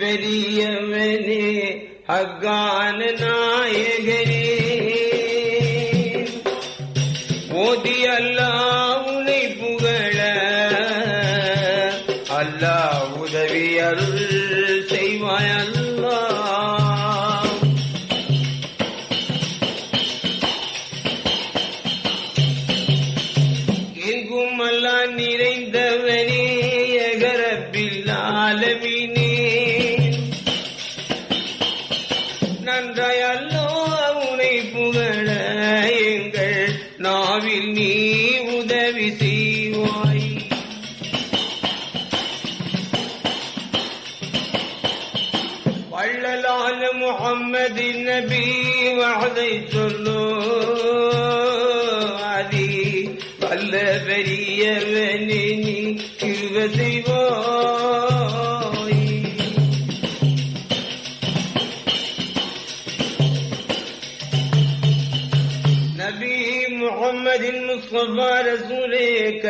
बरियमे अगान गे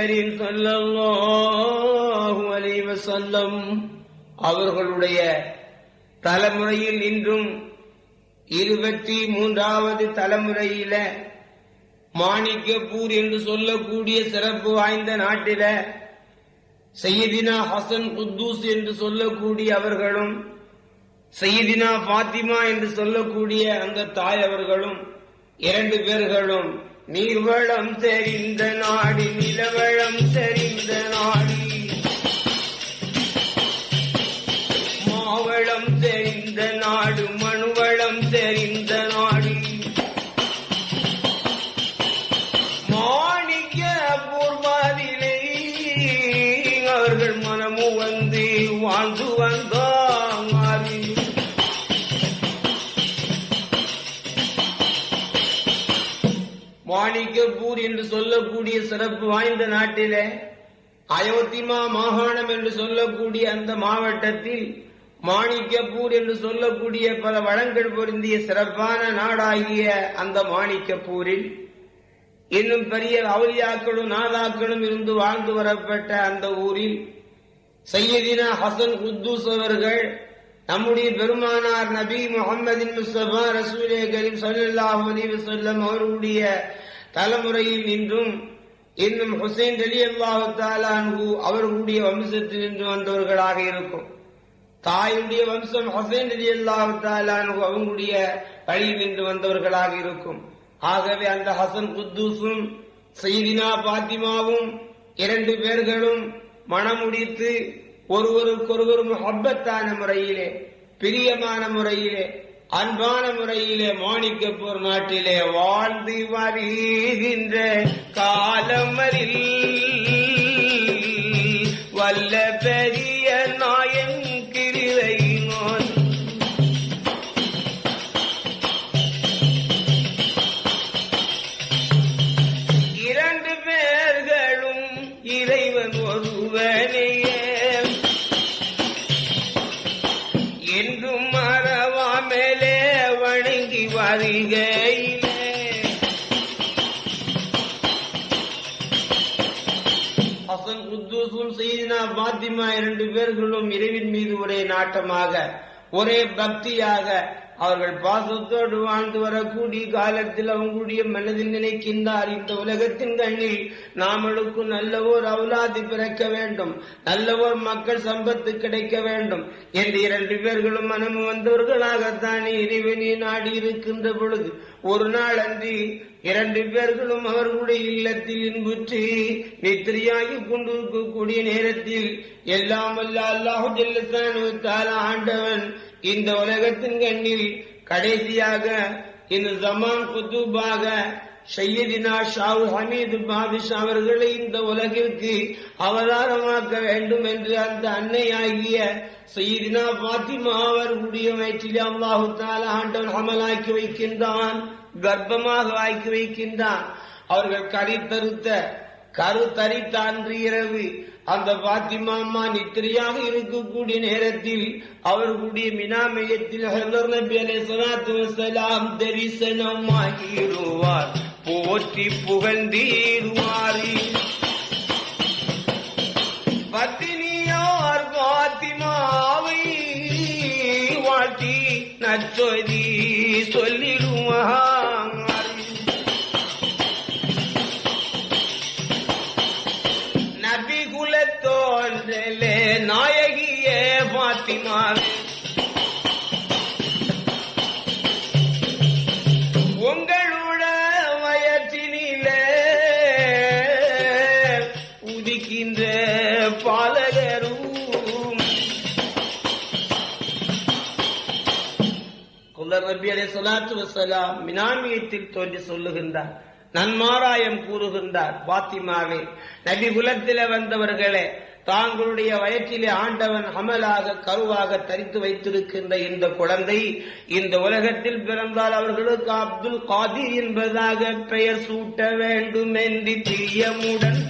கரீம் ஸல்லல்லாஹு அலைஹி வஸல்லம் அவர்களுடைய தலைமுறையில் இன்றும் இருபத்தி மூன்றாவது தலைமுறையில மாணிக்கப்பூர் என்று சொல்லக்கூடிய சிறப்பு வாய்ந்த நாட்டில சையதினா ஹசன் குத்தூஸ் என்று சொல்லக்கூடிய அவர்களும் சையதினா பாத்திமா என்று சொல்லக்கூடிய அந்த தாய் அவர்களும் இரண்டு பேர்களும் நீர்வளம் தெரிந்த நாடி நிலவளம் தெரிந்த நாடி. மாவளம் தெரிந்த நாடு மாணிக்கப்பூர் என்று சொல்லக்கூடிய சிறப்பு வாய்ந்த நாட்டிலே அயோத்திமா மாகாணம் என்று சொல்லக்கூடிய அந்த மாவட்டத்தில் மாணிக்கப்பூர் என்று சொல்லக்கூடிய பல வளங்கள் பொருந்திய சிறப்பான நாடாகிய அந்த மாணிக்கப்பூரில் இன்னும் பெரிய அவுலியாக்களும் நாதாக்களும் இருந்து வாழ்ந்து வரப்பட்ட அந்த ஊரில் சையதினா ஹசன் குத்தூஸ் அவர்கள் நம்முடைய பெருமானார் நபி முகமதின் முஸ்தபா ரசூலே கரீம் ஸல்லல்லாஹு அலிவு சொல்லம் அவர்களுடைய தலைமுறையில் நின்றும் இன்னும் ஹுசைன் அலி அல்லாஹு தாலான்கு அவர்களுடைய வம்சத்தில் நின்று வந்தவர்களாக இருக்கும். தாயுடைய வம்சம் ஹசைன் அலி அல்லாஹு தாலான்கு அவங்களுடைய வழியில் நின்று வந்தவர்களாக இருக்கும். ஆகவே அந்த ஹசன் குத்தூஸும் செய்தினா பாத்திமாவும் இரண்டு பேர்களும் மணமுடித்து ஒருவருக்கொருவர் முஹப்பத்தான முறையிலே பிரியமான முறையிலே அன்பான முறையிலே மாணிக்கப்பூர் நாட்டிலே வாழ்ந்து வருகின்ற காலமரில் இரண்டு பேர்களும் இறைவின் மீது ஒரே நாட்டமாக ஒரே பக்தியாக அவர்கள் பாசத்தோடு வாழ்ந்து வரக்கூடிய காலத்தில் அவங்களுடைய மனதில் நினைக்கின்றார். இந்த உலகத்தின் கண்ணில் நாமளுக்கும் நல்ல ஒரு அவுலாதி பிறக்க வேண்டும். நல்ல ஓர் மக்கள் சம்பத்து கிடைக்க வேண்டும். என்று இரண்டு பேர்களும் மனம் வந்தவர்களாகத்தானே இறைவனை நாடி இருக்கின்ற பொழுது ஒரு நாள் அன்றி இரண்டு பேர்களும் அவர்களுடைய இல்லத்தில் இன்புற்று நித்திரியாகி கொண்டிருக்கக்கூடிய நேரத்தில் எல்லாம் வல்ல அல்லாஹு ஆண்டவன் இந்த உலகத்தின் கண்ணில் கடைசியாக இந்த ஜமான் குத்துபாக சையதினா ஷாவு ஹமீது பாதிஷா அவர்களை இந்த உலகிற்கு அவதாரமாக்க வேண்டும் என்று அந்த அன்னையாகிய சையதினா பாத்திமா அவர்களுடைய வயிற்றில் அல்லாஹு தால ஆண்டவன் அமலாக்கி வைக்கின்றான் கர்ப்பமாக ஆக்கி வைக்கின்றான். அவர்கள் கரித்தறுத்த கரு தரித்த அன்று இரவு அந்த பாத்திமா அம்மா நித்திரையாக இருக்கக்கூடிய நேரத்தில் அவர்களுடைய மினாமயத்தில் ஹலர் நபி அலை சலாத்து வசலாம் தரிசனமாகிடுவார் போற்றி புகழ்ந்தீடுவார் பத்தினியார் பாத்திமாவை வாட்டி நச்சொதி சொல்லிடுவார் பாத்திமாவே உங்களோட வயற்றினிலே உதிக்கின்ற பாலகரும். குலர் ரபி அலை சலாத்து வசலாம் மினாமியத்தில் தோன்றி சொல்லுகின்றார். நன்மாராயம் கூறுகின்றார் பாத்திமாவே. நபி குலத்தில வந்தவர்களே தாங்களுடைய வயற்றிலே ஆண்டவன் அமலாக கருவாக தரித்து வைத்திருக்கின்ற இந்த குழந்தை இந்த உலகத்தில் பிறந்தால் அவர்களுக்கு அப்துல் காதிர் என்பதாக பெயர் சூட்ட வேண்டும் என்று பிரியமுடன்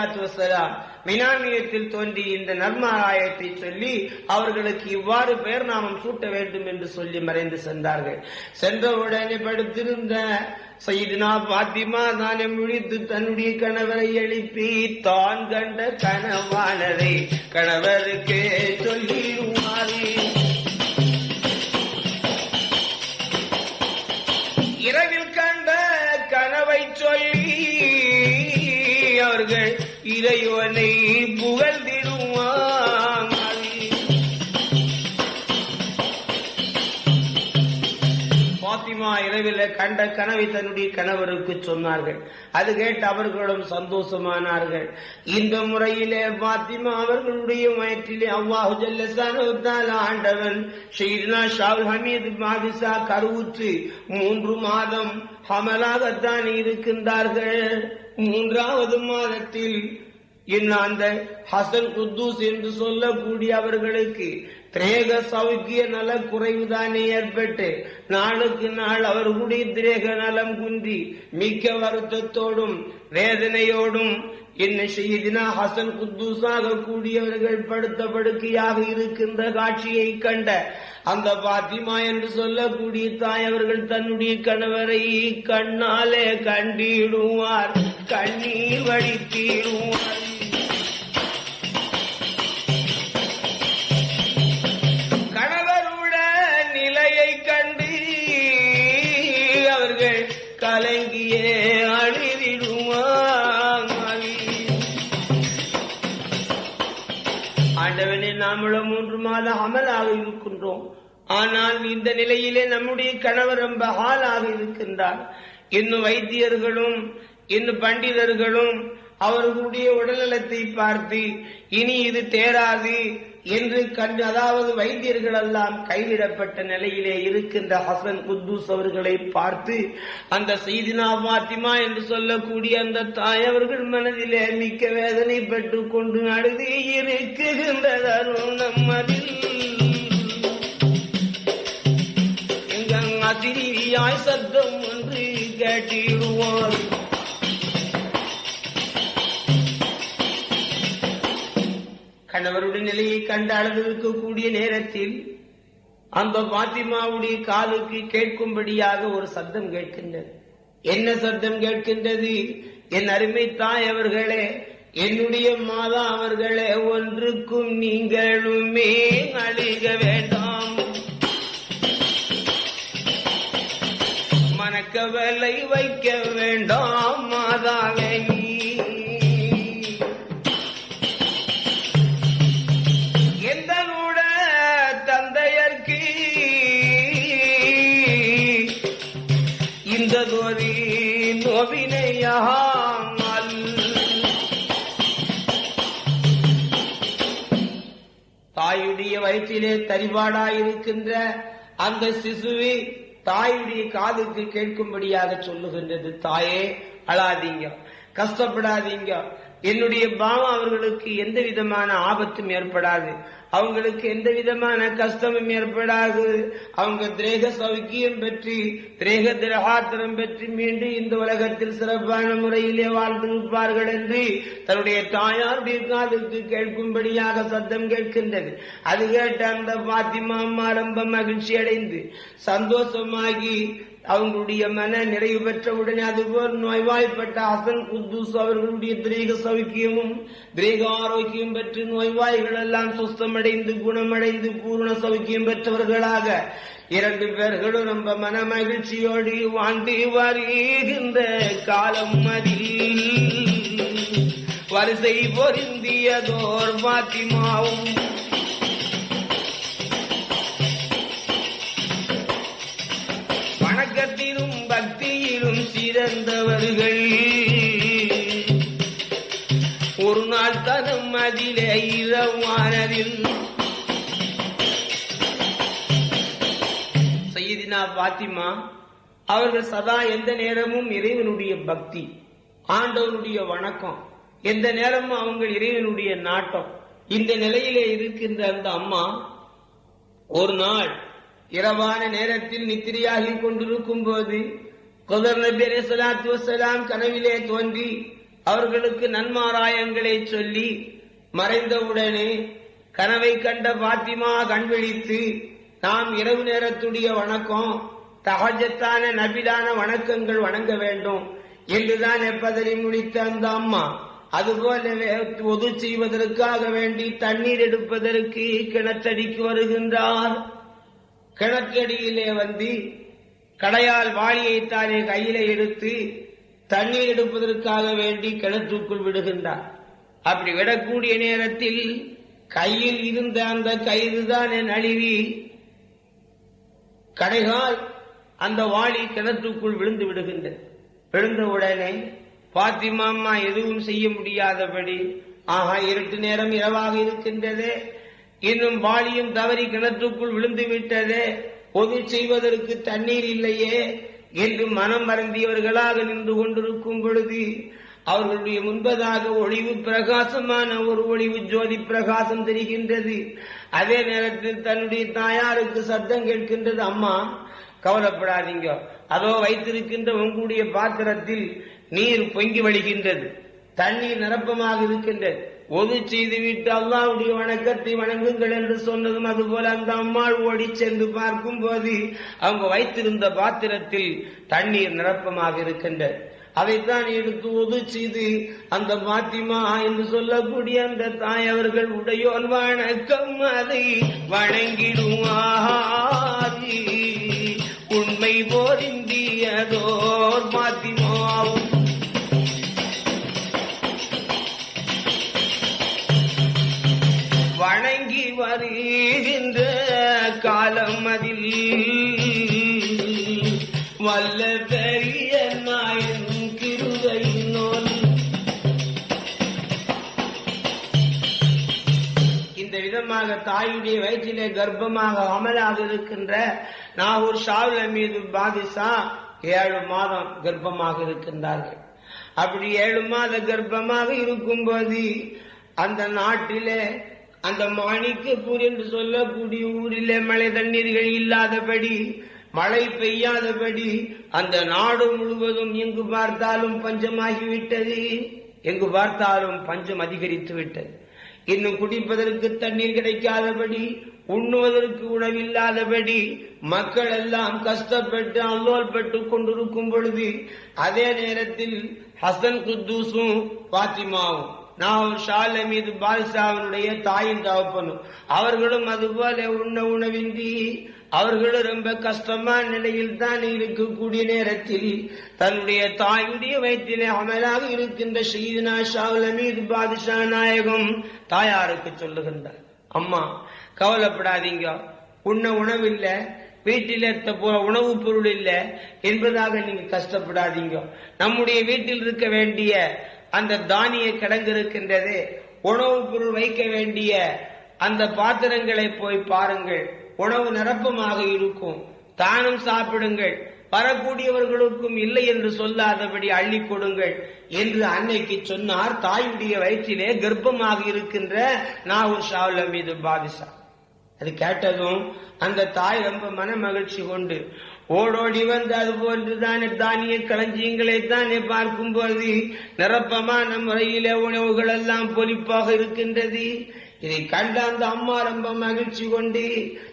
சலாத்து வசலாம் மினாமியத்தில் தோன்றி இந்த நர்மாராயத்தை சொல்லி அவர்களுக்கு இவ்வாறு பெயர் நாமம் சூட்ட வேண்டும் என்று சொல்லி மறைந்து சென்றார்கள். சென்றவுடனே படுத்திருந்த சைதினா பாத்திமா தானே முழித்து தன்னுடைய கணவரை எழுப்பி தான் கண்ட கனவானதை கணவருக்கே சொல்லி இரவில் இறைவனை புகழ்ந்திடுவாங்க பாத்திமா இரவில் கண்ட கனவை தன்னுடைய கணவருக்கு சொன்னார்கள். அது கேட்டு அவர்களும் சந்தோஷமானார்கள். இந்த முறையிலே பாத்திமா அவர்களுடைய வயிற்றிலே அவ்வாஹு ஜல்லசான ஆண்டவன் ஷெய்னா ஷாவுல் ஹமீது பாதிசா கருவுற்று மூன்று மாதம் ஹமலாகத்தான் இருக்கின்றார்கள். மூன்றாவது மாதத்தில் இன்னும் அந்த ஹசன் குத்தூஸ் என்று சொல்லக்கூடிய அவர்களுக்கு திரேக சௌக்கிய நல குறைவுதானே ஏற்பட்டு நாளுக்கு நாள் அவர்களுடைய திரேக நலம் குன்றி மிக்க வருத்தத்தோடும் வேதனையோடும் என்ன செய்தினா ஹசன் குத்தூஸாக கூடியவர்கள் படுத்த படுக்கையாக இருக்கின்ற காட்சியை கண்ட அந்த பாத்திமா என்று சொல்லக்கூடிய தாய் அவர்கள் தன்னுடைய கணவரை கண்ணாலே கண்டிடுவார் கண்ணீர் வடித்திடுவார். நாமளும் மூன்று மாத அமலாக இருக்கின்றோம். ஆனால் இந்த நிலையிலே நம்முடைய கணவர் ரொம்ப ஆளாக இருக்கின்றார். இன்னும் வைத்தியர்களும் இன்னும் பண்டிதர்களும் அவர்களுடைய உடல்நலத்தை பார்த்து இனி இது தேராது என்று கண்டு அதாவது வைத்தியர்கள் எல்லாம் கைவிடப்பட்ட நிலையிலே இருக்கின்ற ஹசன் குத்தூஸ் அவர்களை பார்த்து அந்த செய்தினா பாத்திமா என்று சொல்லக்கூடிய அந்த தாய் அவர்கள் மனதிலே மிக்க வேதனை பெற்றுக் கொண்டு அழுது இருக்குகின்ற தருணம் அதில் எங்க அதிரியாய் சத்தம் ஒன்று கேட்டிடுவார் கணவருடைய நிலையை கண்டு அழுதிருக்கக்கூடிய நேரத்தில் அந்த பாத்திமாவுடைய காலுக்கு கேட்கும்படியாக ஒரு சத்தம் கேட்கின்றது. என்ன சத்தம் கேட்கின்றது? என் அருமை தாய் அவர்களே என்னுடைய மாதா அவர்களே ஒன்றுக்கும் நீங்களுமே அழிக வேண்டாம். மனக்கவலை வைக்க வேண்டாம் மாதாவே. வயிற்றிலே தரிபாடாயிருக்கின்ற அந்த சிசுவை தாயுடைய காதுக்கு கேட்கும்படியாக சொல்லுகின்றது தாயே அழாதீங்க கஷ்டப்படாதீங்க என்னுடைய பாவம் அவர்களுக்கு எந்த விதமான ஆபத்தும் ஏற்படாது. அவங்களுக்கு எந்த விதமான கஷ்டமும் ஏற்படாது. அவங்க திரேக சௌக்கியம் பெற்று திரேக திரகாத்திரம் பெற்று மீண்டும் இந்த உலகத்தில் சிறப்பான முறையிலே வாழ்ந்திருப்பார்கள் என்று தன்னுடைய தாயாருடைய காதுக்கு கேட்கும்படியாக சத்தம் கேட்கின்றது. அது கேட்ட அந்த பாத்திமா அம்மா ரொம்ப மகிழ்ச்சி அடைந்து சந்தோஷமாகி அவங்களுடைய மன நிறைவு பெற்றவுடனே அதுபோல் நோய்வாய்ப்பட்ட ஹசன் குத்தூஸ் அவர்களுடைய திரேக சௌக்கியமும் திரேக ஆரோக்கியம் பெற்று நோய்வாய்கள் எல்லாம் சுஸ்தமடைந்து குணமடைந்து பூர்ண சௌக்கியம் பெற்றவர்களாக இரண்டு பேர்களும் நம்ம மன மகிழ்ச்சியோடு வாழ்ந்து வருகின்ற காலம் அதில் வரிசை பொருந்தியதோர் பாத்திமாவும் பக்தியிலும் ஒரு நாள் தனம் அதிலே இரவானதில். செய்தினா பாத்திமா அவர்கள் சதா எந்த நேரமும் இறைவனுடைய பக்தி ஆண்டவனுடைய வணக்கம் எந்த நேரமும் அவங்க இறைவனுடைய நாட்டம். இந்த நிலையிலே இருக்கின்ற அந்த அம்மா ஒரு நாள் இரவான நேரத்தில் நித்திரையாகிக் கொண்டிருக்கும் போது குதர் நபி சலாத்து வசலாம் கனவிலே தோன்றி அவர்களுக்கு நன்மாராயங்களை சொல்லி மறைந்தவுடனே கனவை கண்ட பாத்திமா கண்விழித்து நாம் இரவு நேரத்துடைய வணக்கம் தகஜத்தான நபிலான வணக்கங்கள் வணங்க வேண்டும். என்றுதான் எப்பதனை முடித்த அந்த அம்மா. அதுபோல ஒது செய்வதற்காக வேண்டி தண்ணீர் எடுப்பதற்கு கிணற்றடிக்கு வருகின்றார். கிணற்றடியிலே வந்து கடையால் வாளியை தானே கையில எடுத்து தண்ணீர் எடுப்பதற்காக வேண்டி கிணற்றுக்குள் விடுகின்றார். அப்படி விடக்கூடிய நேரத்தில் கையில் இருந்த அந்த கயிறுதான் நழுவி கடைகால் அந்த வாளி கிணற்றுக்குள் விழுந்து விடுகின்றது. விழுந்தவுடனே பாத்திமா அம்மா எதுவும் செய்ய முடியாதபடி ஆஹா இருட்டு நேரம் இரவாக இருக்கின்றதே. இன்னும் வாளியும் தவறி கிணற்றுக்குள் விழுந்து விட்டதே. பொது செய்வதற்கு தண்ணீர் இல்லையே என்று மனம் மறந்தியவர்களாக நின்று கொண்டிருக்கும் பொழுது அவர்களுடைய முன்பதாக ஒளிவு பிரகாசமான ஒரு ஒளிவு ஜோதி பிரகாசம் தெரிகின்றது. அதே நேரத்தில் தன்னுடைய தாயாருக்கு சத்தம் கேட்கின்றது அம்மா கவலைப்படாதீங்க. அதோ வைத்திருக்கின்ற உங்களுடைய பாத்திரத்தில் நீர் பொங்கி வழிகின்றது. தண்ணீர் நிரப்பமாக இருக்கின்றது. ஒது செய்துவிட்டு அல்லாவுடைய வணக்கத்தை வணங்குங்கள் என்று சொன்னதும் அதுபோல அந்த அம்மாள் ஓடி சென்று பார்க்கும் போது அவங்க வைத்திருந்த பாத்திரத்தில் தண்ணீர் நிரப்பமாக இருக்கின்றது. அதைத்தான் எடுத்து ஒது செய்து அந்த பாத்திமா என்று சொல்லக்கூடிய அந்த தாய் அவர்கள் உடையோன் வணக்கம் அதை வணங்கிடுவாரி. உண்மை போரிந்தியதோ வயிற்றிலே கர்ப்பமாக அமலாக இருக்கின்ற நாகூர் ஷாவில மீது பாதிசா ஏழு மாதம் கர்ப்பமாக இருக்கின்றார்கள். அப்படி ஏழு மாத கர்ப்பமாக இருக்கும்போது அந்த நாட்டிலே அந்த மாணிக்கப்பூர் என்று சொல்லக்கூடிய ஊரிலே மழை தண்ணீர்கள் இல்லாதபடி மழை பெய்யாதபடி அந்த நாடு முழுவதும் எங்கு பார்த்தாலும் பஞ்சமாகிவிட்டது. எங்கு பார்த்தாலும் பஞ்சம் அதிகரித்து விட்டது இன்னும் குடிப்பதற்கு தண்ணீர் கிடைக்காதபடி உண்ணுவதற்கு உணவில்லாதபடி மக்கள் எல்லாம் கஷ்டப்பட்டு அல்லோல்பட்டு கொண்டிருக்கும் பொழுது அதே நேரத்தில் ஹசன் குத்தூஸும் பாத்திமாவும் நான் ஷால மீது பால்ஷாவினுடைய தாயின் தகப்பனும் அவர்களும் அதுபோல உண்ண உணவின்றி அவர்களும் ரொம்ப கஷ்டமான நிலையில் தான் இருக்கக்கூடிய நேரத்தில் தன்னுடைய தாயுடைய வயிற்றிலே அமலாக இருக்கின்ற ஷீதினா ஷாவுல மீது பாதுஷா நாயகம் தாயாருக்கு சொல்லுகின்றார். அம்மா கவலைப்படாதீங்க. உண்ண உணவில்ல வீட்டில் இருக்க போற உணவுப் பொருள் இல்லை என்பதாக நீங்க கஷ்டப்படாதீங்க. நம்முடைய வீட்டில் இருக்க வேண்டிய அந்த தானிய கிடங்கு இருக்கின்றது உணவுப் பொருள் வைக்க வேண்டிய அந்த பாத்திரங்களை போய் பாருங்கள். உணவு நிரப்பமாக இருக்கும். தானும் சாப்பிடுங்கள். வரக்கூடியவர்களுக்கும் இல்லை என்று சொல்லாதபடி அள்ளி கொடுங்கள் என்று அன்னைக்கு சொன்னார். தாயுடைய வயிற்றிலே கர்ப்பமாக இருக்கின்ற நாகூர் ஷாவுல மீது பாதிஷா. அது கேட்டதும் அந்த தாய் ரொம்ப மன மகிழ்ச்சி கொண்டு ஓடோடி வந்து அது போன்றுதானே தானிய களஞ்சியங்களை தானே பார்க்கும்போது நிரப்பமான முறையிலே உணவுகள் எல்லாம் பொலிப்பாக இருக்கின்றது. இதை கண்ட அந்த அம்மா ரொம்ப மகிழ்ச்சி கொண்டு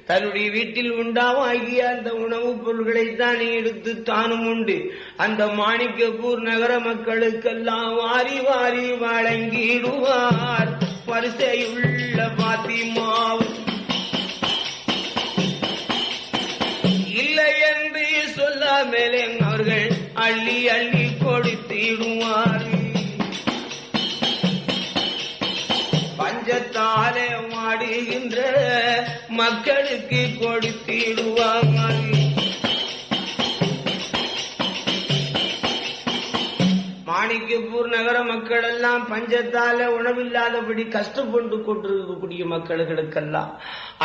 தன்னுடைய வீட்டில் உண்டாவாகிய அந்த உணவுப் பொருள்களை தானே எடுத்து தானும் உண்டு. அந்த மாணிக்கப்பூர் நகர மக்களுக்கெல்லாம் வாரி வாரி வழங்கிடுவார். வரிசையுள்ள பாத்திமாவும் இல்லை என்று சொல்லாமலே அவர்கள் அள்ளி அள்ளி கொடுத்திடுவார். பஞ்சத்தாலே மாடுகின்ற மக்களுக்கு கொடுத்திடுவார்கள் மாணிக்கப்பூர் நகர மக்கள் எல்லாம் பஞ்சத்தால உணவில்லாதபடி கஷ்டப்பட்டு கொண்டிருக்கக்கூடிய மக்களுக்கெல்லாம்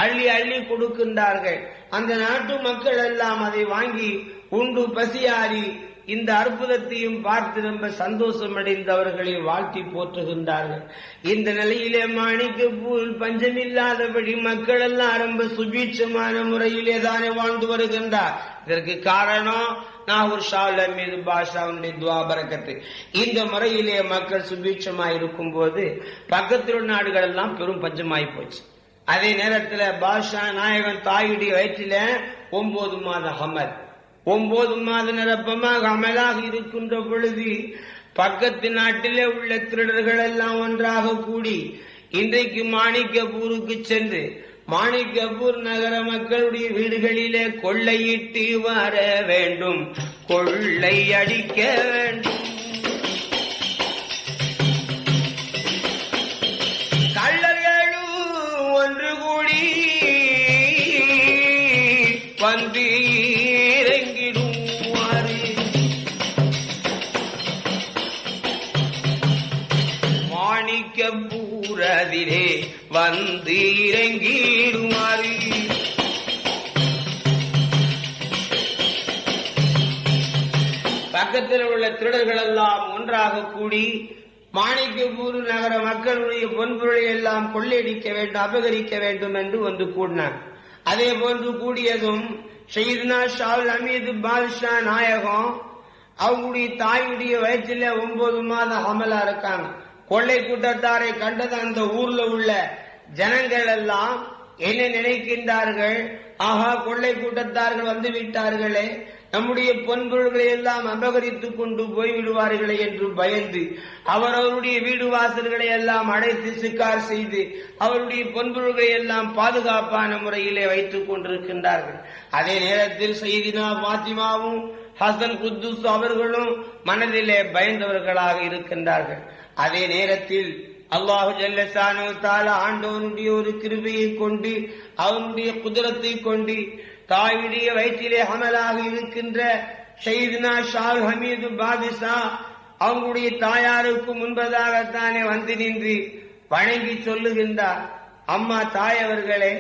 அள்ளி அள்ளி கொடுக்கின்றார்கள். அந்த நாட்டு மக்கள் எல்லாம் அதை வாங்கி உண்டு பசியாறி இந்த அற்புதத்தையும் பார்த்து ரொம்ப சந்தோஷம் அடைந்தவர்களை வாழ்த்தி போற்றுகின்றார்கள். இந்த நிலையிலே மாணிக்கப்பூர் பஞ்சமில்லாதபடி மக்கள் எல்லாம் ரொம்ப சுபீட்சமான முறையிலே தானே வாழ்ந்து வருகின்றார். இதற்கு காரணம் நாகூர் ஷாவுல மீது பாஷாவுடைய துவாபரக்கத்து இந்த முறையிலே மக்கள் சுபீட்சமாய் இருக்கும் போது பக்கத்தில் உள்ள நாடுகள் எல்லாம் பெரும் பஞ்சமாய் போச்சு. அதே நேரத்தில் பாஷா நாயகன் தாயுடைய வயிற்றில ஒன்பது மாத ஹமர். ஒன்பது மாத நிரப்பமாக அமலாக இருக்கின்ற பொழுது பக்கத்து நாட்டிலே உள்ள திருடர்கள் எல்லாம் ஒன்றாக கூடி இன்றைக்கு மாணிக்கப்பூருக்கு சென்று மாணிக்கப்பூர் நகர மக்களுடைய வீடுகளிலே கொள்ளையிட்டு வர வேண்டும். கொள்ளை அடிக்க வேண்டும். வந்து பக்கத்தில் உள்ள திருடர்கள் எல்லாம் ஒன்றாக கூடி மாணிக்கபூர் நகர மக்களுடைய பொன்பொருளை எல்லாம் கொள்ளையடிக்க வேண்டும் அபகரிக்க வேண்டும் என்று வந்து கூடினார். அதே போன்று கூடியதும் ஷெய்துனா ஷால் அமீது பாதுஷா நாயகம் அவங்களுடைய தாயுடைய வயிற்றில ஒன்பது மாதம் அமலா இருக்காங்க. கொள்ளை கூட்டத்தாரை கண்டது அந்த ஊர்ல உள்ள ஜனங்கள் எல்லாம் என்ன நினைக்கின்றார்கள்? ஆஹா கொள்ளை கூட்டத்தார்கள் வந்து விட்டார்களே நம்முடைய பொன்பொருள்களை எல்லாம் அபகரித்துக் கொண்டு போய்விடுவார்களே என்று பயந்து அவர் அவருடைய வீடு வாசல்களை எல்லாம் அடைத்து சிக்கார் செய்து அவருடைய பொன்பொருள்களை எல்லாம் பாதுகாப்பான முறையிலே வைத்துக் கொண்டிருக்கின்றார்கள். அதே நேரத்தில் செய்தினா பாத்திமாவும் ஹசன் குத்துஸ் அவர்களும் மனதிலே பயந்தவர்களாக இருக்கின்றார்கள். அதே நேரத்தில் அல்லாஹு ஜல்லசானு ஆண்டவனுடைய ஒரு கிருபையை கொண்டு அவனுடைய குதிரத்தை கொண்டு தாயுடைய வயிற்றிலே அமலாக இருக்கின்ற ஷெய்துனா ஷால் ஹமீது பாதிஷா அவங்களுடைய தாயாருக்கு முன்பதாகத்தானே வந்து நின்று வணங்கி சொல்லுகின்றார். அம்மா தாயவர்களே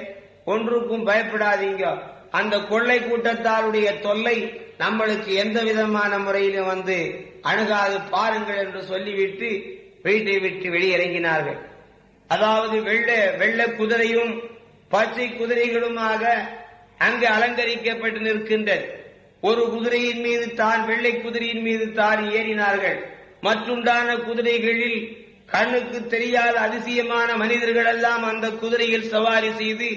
ஒன்றுக்கும் பயப்படாதீங்க. அந்த கொள்ளை கூட்டத்தாருடைய தொல்லை நம்மளுக்கு எந்த விதமான முறையிலும் வந்து அணுகாது பாருங்கள் என்று சொல்லிவிட்டு வீட்டை விட்டு வெளியிறங்கினார்கள். அதாவது வெள்ள வெள்ள குதிரையும் பச்சை குதிரைகளுமாக அங்கு அலங்கரிக்கப்பட்டு நிற்கின்றது. ஒரு குதிரையின் மீது தான் வெள்ளை குதிரையின் மீது தான் ஏறினார்கள். மற்றுண்டான குதிரைகளில் கண்ணுக்கு தெரியாத அதிசயமான மனிதர்கள் எல்லாம் அந்த குதிரையில் சவாரி செய்து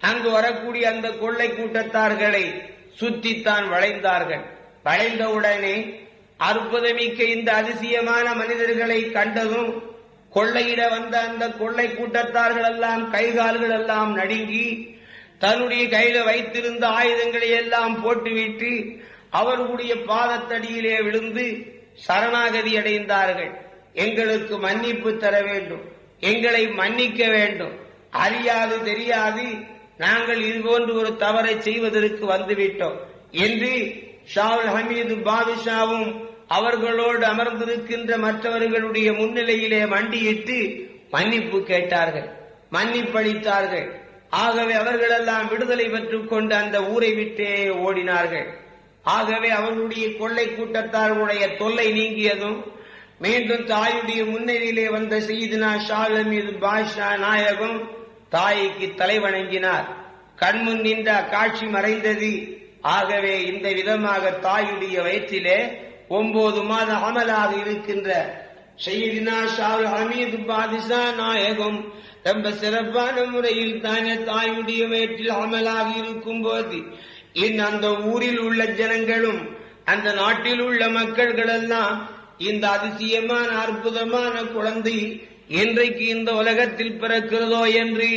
அங்கு வரக்கூடிய அந்த கொள்ளை கூட்டத்தார்களை சுத்தித்தான் வளைந்தார்கள். வளைந்தவுடனே அற்புதமிக்க இந்த அதிசயமான மனிதர்களை கண்டதும் கொள்ளையிட வந்த அந்த கொள்ளை கூட்டத்தார்கள் எல்லாம் கைகால்கள் எல்லாம் நடுங்கி தன்னுடைய கையில வைத்திருந்த ஆயுதங்களை எல்லாம் போட்டுவிட்டு அவர்களுடைய பாதத்தடியிலே விழுந்து சரணாகதி அடைந்தார்கள். எங்களுக்கு மன்னிப்பு தர வேண்டும். எங்களை மன்னிக்க வேண்டும். அறியாது தெரியாது. நாங்கள் இதுபோன்று ஒரு தவறை செய்வதற்கு வந்துவிட்டோம். என்று ஷாவுல் ஹமீது பாதுஷாவும் அவர்களோடு அமர்ந்திருக்கின்ற மற்றவர்களுடைய முன்னிலையிலே மண்டியிட்டு மன்னிப்பு கேட்டார்கள் மன்னிப்பளித்தார்கள். ஆகவே அவர்களெல்லாம் விடுதலை பெற்றுக் கொண்டு அந்த ஊரை விட்டே ஓடினார்கள். ஆகவே அவர்களுடைய கொள்ளை கூட்டத்தார்களுடைய தொல்லை நீங்கியதும் மீண்டும் தாயுடைய முன்னணியிலே வந்த செய்தினா ஷாலம் மீது பாஷா நாயகம் தாய்க்கு தலை வணங்கினார். கண்முன் நின்ற காட்சி மறைந்தது. ஆகவே இந்த விதமாக தாயுடைய வயிற்றிலே ஒன்பது மாத அமலாக இருக்கின்ற ஷெய்தினா ஷால் ஹமீது பாதிஷா நாயகம். ரொம்ப சிறப்பான முறையில் தானே தாயுடைய வயிற்றில் அமலாக இருக்கும் போது இன் அந்த ஊரில் உள்ள ஜனங்களும் அந்த நாட்டில் உள்ள மக்கள்கள் எல்லாம் இந்த அதிசயமான அற்புதமான குழந்தை இன்றைக்கு இந்த உலகத்தில் பிறக்கிறதோ என்று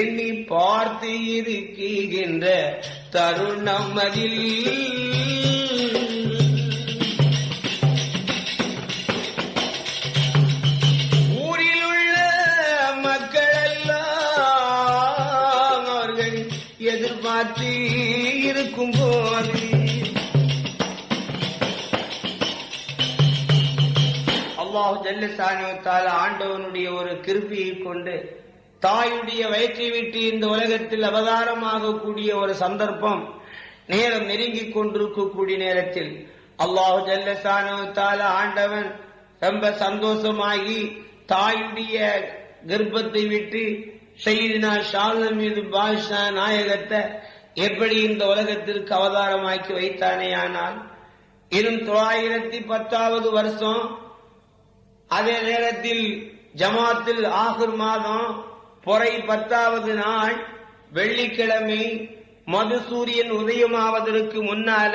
எண்ணி பார்த்து இருக்கின்ற தருணம் அதில். அல்லாஹ் ஜல்லசானுவத்தால் ஆண்டவனுடைய ஒரு கிருப்பியை கொண்டு தாயுடைய வயிற்றை விட்டு இந்த உலகத்தில் அவதாரமாகக்கூடிய ஒரு சந்தர்ப்பம் நேரம் நெருங்கிக் கொண்டிருக்கக்கூடிய நேரத்தில் அல்லாஹு ஜல்ல ஜல்லசானுவத்தால் ஆண்டவன் ரொம்ப சந்தோஷமாகி தாயுடைய கர்ப்பத்தை விட்டு செய்தினா ஷாலம் மீது பாஷா நாயகத்தை எப்படி இந்த உலகத்திற்கு அவதாரமாக்கி வைத்தானே ஆனால் இன்னும் தொள்ளாயிரத்தி பத்தாவது வருஷம் அதே நேரத்தில் ஜமாத்தில் ஆகுர் மாதம் பொறை பத்தாவது நாள் வெள்ளிக்கிழமை மது சூரியன் உதயமாவதற்கு முன்னால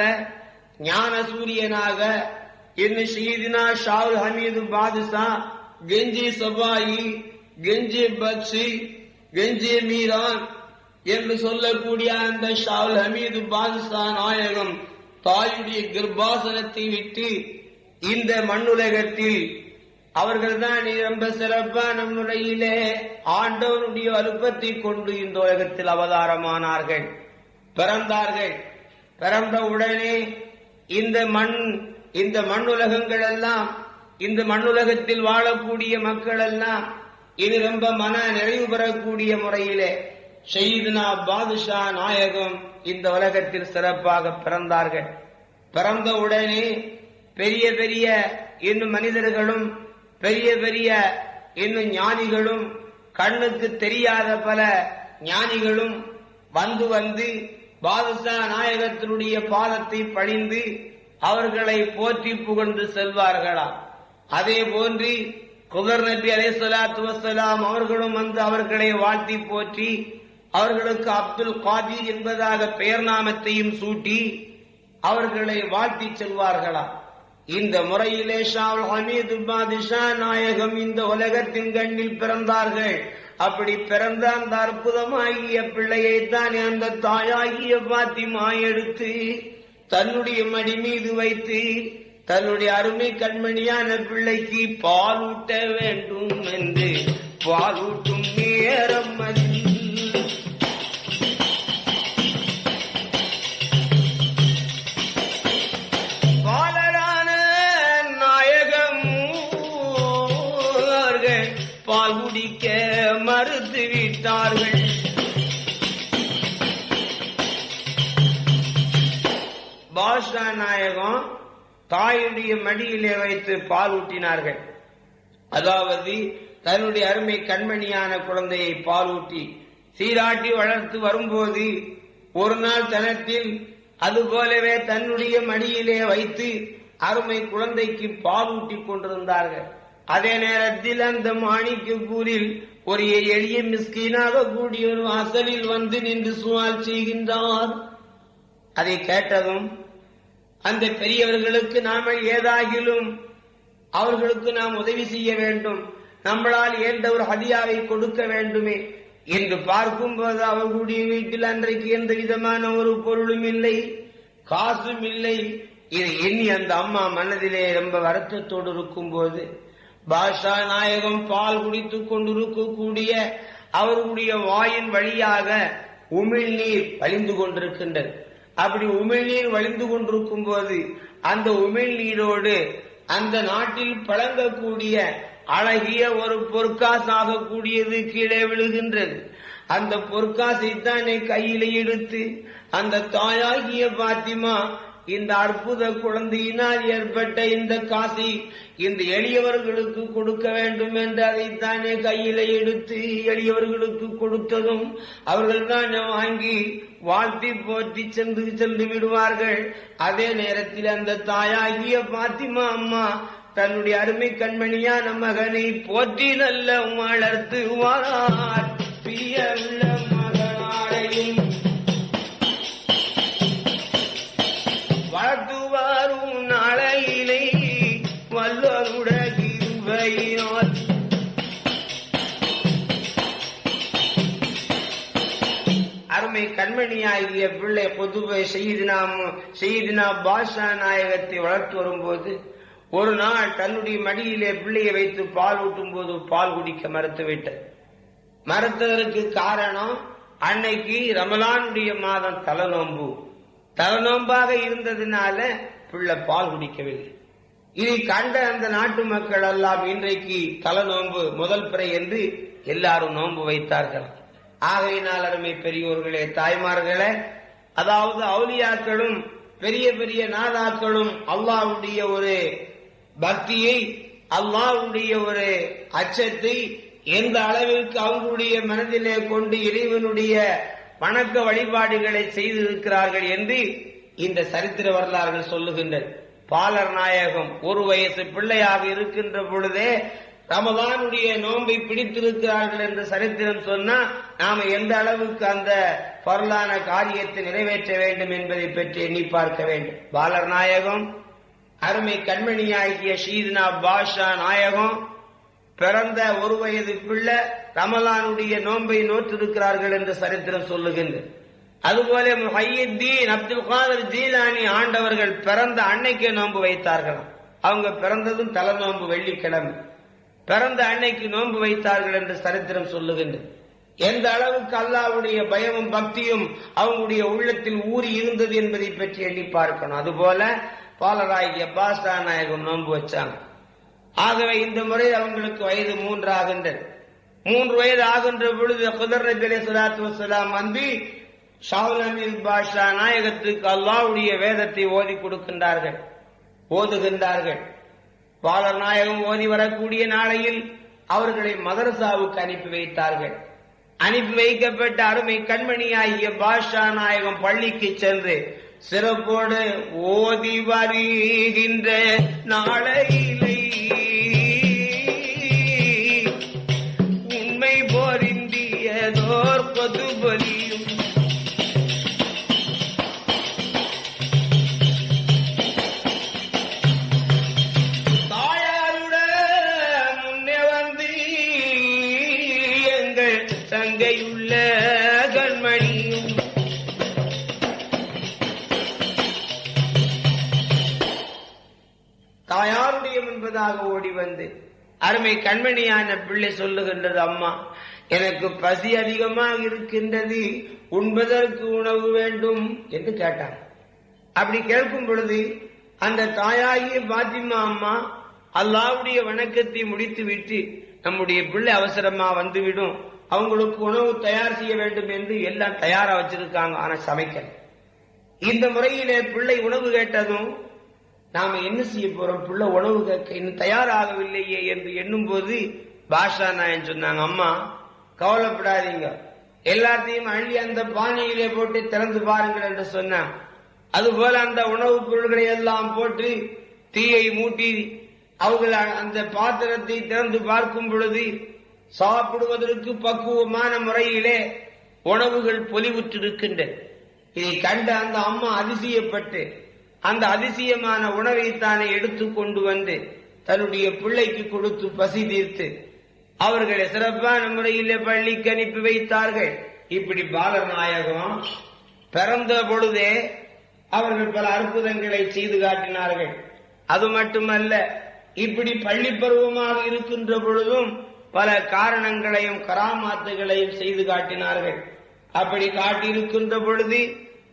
ஞான சூரியனாக இன்னும் ஷீதினா ஷாவுல் ஹமீது பாதுஷா கெஞ்சி சபாயி கெஞ்சி பக்ஷி கெஞ்சி மீரான் என்று சொல்லக்கூடிய அந்த ஷாவுல் ஹமீது பாதுஷா நாயகம் தாயுடைய கர்ப்பாசனத்தை விட்டு இந்த மண்ணுலகத்தில் அவர்கள் தான் ரொம்ப சிறப்பான முறையிலே ஆண்டவனுடைய அலுப்பத்தை கொண்டு இந்த உலகத்தில் அவதாரமானார்கள். பிறந்தார்கள். பிறந்த உடனே இந்த மண் இந்த மண்ணுலகங்கள் எல்லாம் இந்த மண்ணுலகத்தில் வாழக்கூடிய மக்கள் எல்லாம் இது ரொம்ப மன நிறைவு பெறக்கூடிய முறையிலே ஷெய்துனா பாதுஷா நாயகம் இந்த உலகத்தில் சிறப்பாக பிறந்தார்கள். பிறந்த உடனே பெரிய பெரிய இன்னும் மனிதர்களும் பெரிய பெரிய இன்னும் ஞானிகளும் கண்ணுக்கு தெரியாத பல ஞானிகளும் வந்து வந்து பாதுஷா நாயகத்தினுடைய பாதத்தை பணிந்து அவர்களை போற்றி புகழ்ந்து செல்வார்களாம். அதே போன்று குபர் நபி அலை சலாத்து வசலாம் அவர்களும் வந்து அவர்களை வாழ்த்தி போற்றி அவர்களுக்கு அப்துல் காதிர் என்பதாக பெயர் நாமத்தையும் சூட்டி அவர்களை வாழ்த்தி செல்வார்களாம். இந்த முறையிலே ஷாவுல் ஹமீது பாதிஷா நாயகம் இந்த உலகத்தின் கண்ணில் பிறந்தார்கள். அப்படி பிறந்த அந்த அற்புதமாகிய பிள்ளையை அந்த தாயாகிய பாத்திமா எடுத்து தன்னுடைய மடி மீது வைத்து தன்னுடைய அருமை கண்மணியான பிள்ளைக்கு பாலூட்ட வேண்டும் என்று பாலூட்டும் நேரம் அது. வைத்தார்கள் பாஷா நாயகம் தாயுடைய மடியிலே வைத்து பால் ஊட்டினார்கள். அதாவது தன்னுடைய அருமை கண்மணியான குழந்தையை பால் ஊட்டி சீராட்டி வளர்த்து வரும்போது ஒரு நாள் தனத்தில் அதுபோலவே தன்னுடைய மடியிலே வைத்து அருமை குழந்தைக்கு பால் ஊட்டி கொண்டிருந்தார்கள். அதே நேரத்தில் அந்த மாணிக்கப்பூரில் ஒரு எளிய மிஸ்கீனாக கூடிய ஒரு வாசலில் வந்து நின்று சுவால் செய்கின்றார். அதை கேட்டதும் அந்த பெரியவர்களுக்கு நாம ஏதாகிலும் அவர்களுக்கு நாம் உதவி செய்ய வேண்டும். நம்மளால் ஏந்த ஒரு ஹதியாவை கொடுக்க வேண்டுமே என்று பார்க்கும்போது அவர்களுடைய வீட்டில் அன்றைக்கு எந்த விதமான ஒரு பொருளும் இல்லை காசும் இல்லை. இதை எண்ணி அந்த அம்மா மனதிலே ரொம்ப வருத்தத்தோடு இருக்கும் போது பாஷா நாயகம் பால் குடித்துக் கொண்டிருக்கக்கூடிய அவர்களுடைய வாயின் வழியாக உமிழ்நீர் வழிந்து கொண்டிருக்கின்றது. அப்படி உமிழ்நீர் வழிந்து கொண்டிருக்கும் போது அந்த உமிழ்நீரோடு அந்த நாட்டில் பழங்கக்கூடிய அழகிய ஒரு பொற்காசாக கூடியது கீழே விழுகின்றது. அந்த பொற்காசை தான் கையில எடுத்து அந்த தாயாகிய பாத்திமா இந்த அற்புத குழந்தையினால் ஏற்பட்ட இந்த காசி இந்த எளியவர்களுக்கு கொடுக்க வேண்டும் என்று அதைத்தானே கையில எடுத்து எளியவர்களுக்கு கொடுத்ததும் அவர்கள் தான் வாங்கி வாழ்த்தி போற்றி சென்று சென்று விடுவார்கள். அதே நேரத்தில் அந்த தாயாகிய பாத்திமா அம்மா தன்னுடைய அருமை கண்மணியான மகனை போற்றி நல்ல வளர்த்து வாரார் பிரிய உள்ள மகனாரையும் கண்மணியாகிய பிள்ளை பொதுவை செய்தினா செய்தினா பாஷா நாயகத்தை வளர்த்து வரும்போது ஒரு நாள் தன்னுடைய மடியிலே பிள்ளையை வைத்து பால் ஊட்டும் போது பால் குடிக்க மறுத்துவிட்டது மறுத்ததற்கு காரணம் அன்னைக்கு ரமலானுடைய மாதம் தலநோம்பு தலநோம்பாக இருந்ததுனால பிள்ளை பால் குடிக்கவில்லை. இதை கண்ட அந்த நாட்டு மக்கள் எல்லாம் இன்றைக்கு தலநோம்பு முதல் பிறை என்று எல்லாரும் நோன்பு வைத்தார்கள். ஆகையினால் அருமை பெரியோர்களே தாய்மார்களே அதாவது அவுலியாக்களும் பெரிய பெரிய நாதாக்களும் அல்லாவுடைய ஒரு பக்தியை அல்லாவுடைய ஒரு அச்சத்தை எந்த அளவிற்கு அவங்களுடைய மனதிலே கொண்டு இறைவனுடைய வணக்க வழிபாடுகளை செய்திருக்கிறார்கள் என்று இந்த சரித்திர வரலாறுகள் சொல்லுகின்றது பாலர் நாயகம் ஒரு வயசு பிள்ளையாக இருக்கின்ற பொழுதே ரமதானுடைய நோன்பை பிடித்திருக்கிறார்கள் என்று சரித்திரம் சொன்னா நாம எந்த அளவுக்கு அந்த பொருளான காரியத்தை நிறைவேற்ற வேண்டும் என்பதை பற்றி எண்ணி பார்க்க வேண்டும். பாலர் நாயகம் அருமை கண்மணியாகிய ஷீத்னா பாஷா நாயகம் பிறந்த ஒரு வயது பிள்ளை ரமலானுடைய நோன்பை நோற்றிருக்கிறார்கள் என்று சரித்திரம் சொல்லுகின்றது அதுபோல முஹையத்தீன் அப்துல் காதர் ஜீலானி ஆண்டவர்கள் பிறந்த அன்னைக்கே நோன்பு வைத்தார்களாம். அவங்க பிறந்ததும் தலை நோன்பு வெள்ளிக்கிழமை. பிறந்த அன்னைக்கு நோன்பு வைத்தார்கள் என்று சரித்திரம் சொல்லுகின்றது. எந்த அளவுக்கு அல்லாவுடைய பயமும் பக்தியும் அவங்களுடைய உள்ளத்தில் ஊறி இருந்தது என்பதை பற்றி எண்ணி பார்க்கணும். அதுபோல பாலராகிய பாஸ்டா நாயகம் நோன்பு வச்சாங்க. ஆகவே இந்த முறை அவங்களுக்கு வயது மூன்று ஆகின்றது மூன்று வயது ஆகின்ற பொழுது குதர் நபி அலி சலாத்து வசலாம் வந்து ஷாவுல் அமீர் பாஷா நாயகத்துக்கு அல்லாவுடைய வேதத்தை ஓதி கொடுக்கின்றார்கள். ஓதுகின்றார்கள். பாலர் நாயகம் ஓதி வரக்கூடிய நாளையில் அவர்களை மதரசாவுக்கு அனுப்பி வைத்தார்கள். அனுப்பி வைக்கப்பட்ட அருமை கண்மணியாகிய பாஷா நாயகம் பள்ளிக்கு சென்று சிறப்போடு ஓதி வருகின்ற நாளை வந்து. அருமை கண்மணியான பிள்ளை சொல்லுகின்றது அம்மா எனக்கு பசி அதிகமாக இருக்கின்றது. உண்பதற்கு உணவு வேண்டும் என்று கேட்டாங்க. அப்படி கேட்கும் பொழுது அந்த தாயாகிய பாத்திமா அம்மா அல்லாவுடைய வணக்கத்தை முடித்து விட்டு நம்முடைய பிள்ளை அவசரமா வந்துவிடும். அவங்களுக்கு உணவு தயார் செய்ய வேண்டும் என்று எல்லாம் தயாரா வச்சிருக்காங்க. ஆனா சமைக்கல. இந்த முறையிலே பிள்ளை உணவு கேட்டதும் நாம என்ன செய்ய போறோம்? பிள்ளை உணவு கேட்க இன்னும் தயாராகவில்லையே என்று எண்ணும் போது பாஷா நாயன் சொன்னாங்க அம்மா கவலைப்படாதீங்க. எல்லாத்தையும் அள்ளி அந்த பானையிலே போட்டு திறந்து பாருங்கள் என்று சொன்னான். அதுபோல அந்த உணவுப் பொருள்களை எல்லாம் போட்டு தீயை மூட்டி அவர்கள் அந்த பாத்திரத்தை திறந்து பார்க்கும் பொழுது சாப்பிடுவதற்கு பக்குவமான முறையிலே உணவுகள் பொலிவுற்றிருக்கின்றன. இதை கண்ட அந்த அம்மா அதிசயப்பட்டு அந்த அதிசயமான உணவை தானே எடுத்து கொண்டு வந்து தன்னுடைய பிள்ளைக்கு கொடுத்து பசி தீர்த்து அவர்களை சிறப்பான முறையிலே பள்ளிக்கு அனுப்பி வைத்தார்கள். இப்படி பாலர் நாயகம் பிறந்த பொழுதே அவர்கள் பல அற்புதங்களை செய்து காட்டினார்கள். அது மட்டுமல்ல இப்படி பள்ளி பருவமாக இருக்கின்ற பொழுதும் பல காரணங்களையும் கராமாத்துகளையும் செய்து காட்டினார்கள். அப்படி காட்டியிருக்கின்ற பொழுது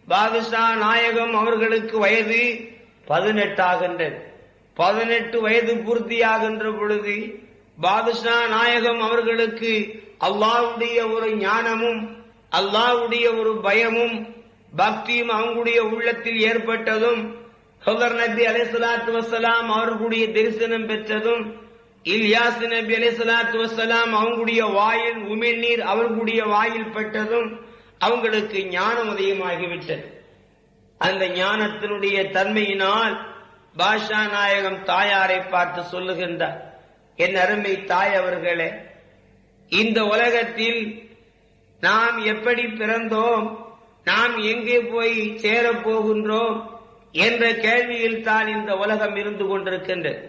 பாதுஷா நாயகம் அவர்களுக்கு வயது பதினெட்டாகின்றது. பதினெட்டு வயது பூர்த்தியாகின்ற பொழுது பாதுஷா நாயகம் அவர்களுக்கு அல்லாவுடைய ஒரு ஞானமும் அல்லாவுடைய ஒரு பயமும் பக்தியும் அவங்களுடைய உள்ளத்தில் ஏற்பட்டதும் ஹுதர் நபி அலைஹிஸ்ஸலாத்து வசலாம் அவர்களுடைய தரிசனம் பெற்றதும் இல்யாஸ் நபி அலைஹிஸ்ஸலாத்து வசலாம் அவங்களுடைய வாயில் உமிழ்நீர் அவர்களுடைய வாயில் பெற்றதும் அவங்களுக்கு ஞானம் உதயமாகிவிட்டது. அந்த ஞானத்தினுடைய தன்மையினால் பாஷா நாயகம் தாயாரை பார்த்து சொல்லுகின்றார் என் அருமை தாய் அவர்களே இந்த உலகத்தில் நாம் எப்படி பிறந்தோம்? நாம் எங்கே போய் சேரப் போகின்றோம் என்ற கேள்வியில் தான் இந்த உலகம் இருந்து கொண்டிருக்கின்றது.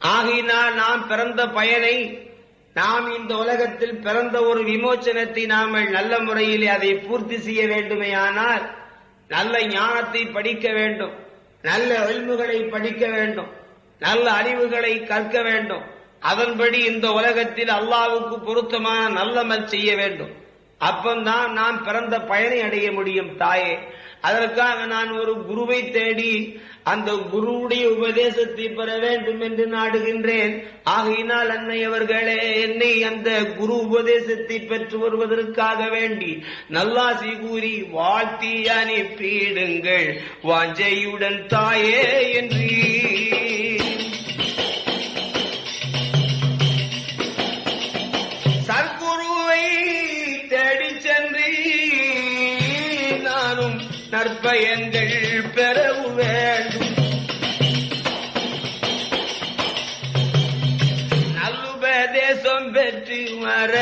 ஆகையினால் நாம் பிறந்த பயனை நாம் இந்த உலகத்தில் பிறந்த ஒரு விமோச்சனத்தை நாம் நல்ல முறையில் அதை பூர்த்தி செய்ய வேண்டுமேயானால் நல்ல ஞானத்தை படிக்க வேண்டும் நல்ல எல்முகளை படிக்க வேண்டும் நல்ல அறிவுகளை கற்க வேண்டும். அதன்படி இந்த உலகத்தில் அல்லாவுக்கு பொருத்தமான நல்லமல் செய்ய வேண்டும். அப்பந்தான் நாம் பிறந்த பயனை அடைய முடியும் தாயே. அதற்காக நான் ஒரு குருவை தேடி அந்த குருவுடைய உபதேசத்தை பெற வேண்டும் என்று நாடுகின்றேன். ஆகையினால் அன்னை அவர்களே என்னை அந்த குரு உபதேசத்தை பெற்று வருவதற்காக வேண்டி நல்லாசி கூறி வாழ்த்தி அனுப்பிடுங்கள். வாஞ்சையுடன் தாயே என்று பயங்கள் பெறவு வேண்டும். நல்லுபதேசம் பெற்று மற